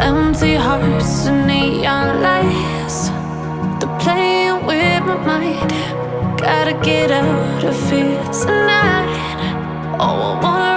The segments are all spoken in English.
empty hearts and neon lights. They're playing with my mind. Gotta get out of here tonight. Oh, I wanna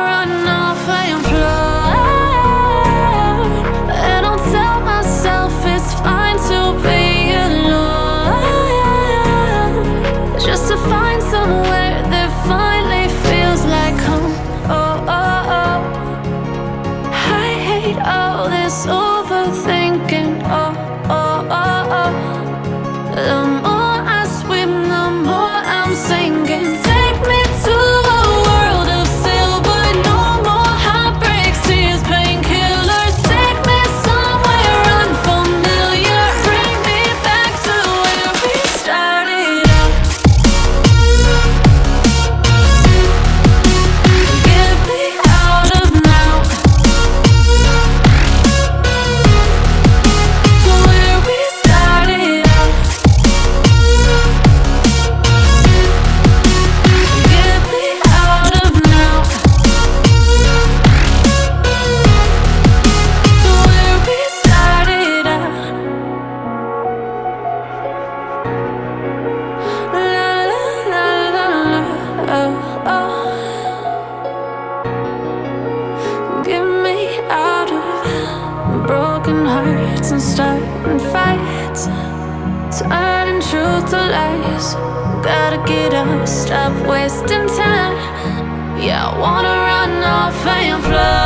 broken hearts and starting fights Turning truth to lies. Gotta get up, stop wasting time. Yeah, I wanna run off and fly.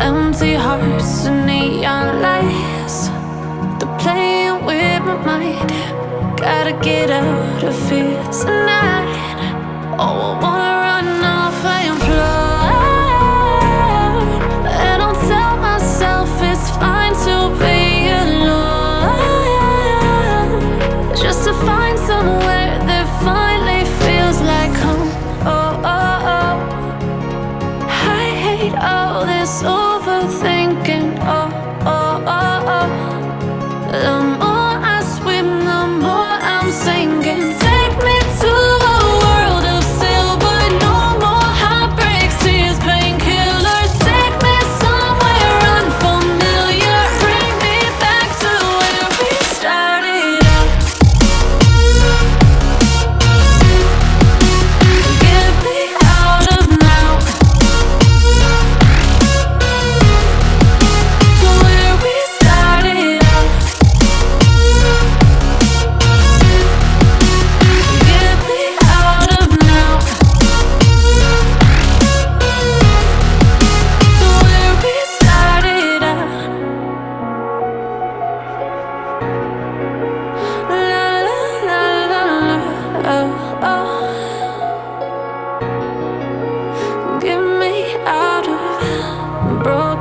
empty hearts and neon lights. They're playing with my mind. Gotta get out of here tonight. Oh, I want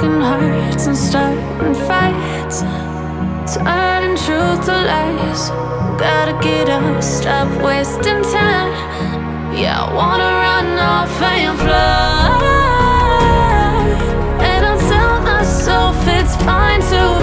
broken hearts and starting fights. Turning truth to lies. Gotta get up, stop wasting time. Yeah, I wanna run off and fly. And I tell myself it's fine to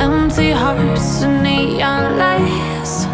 empty hearts and neon lights.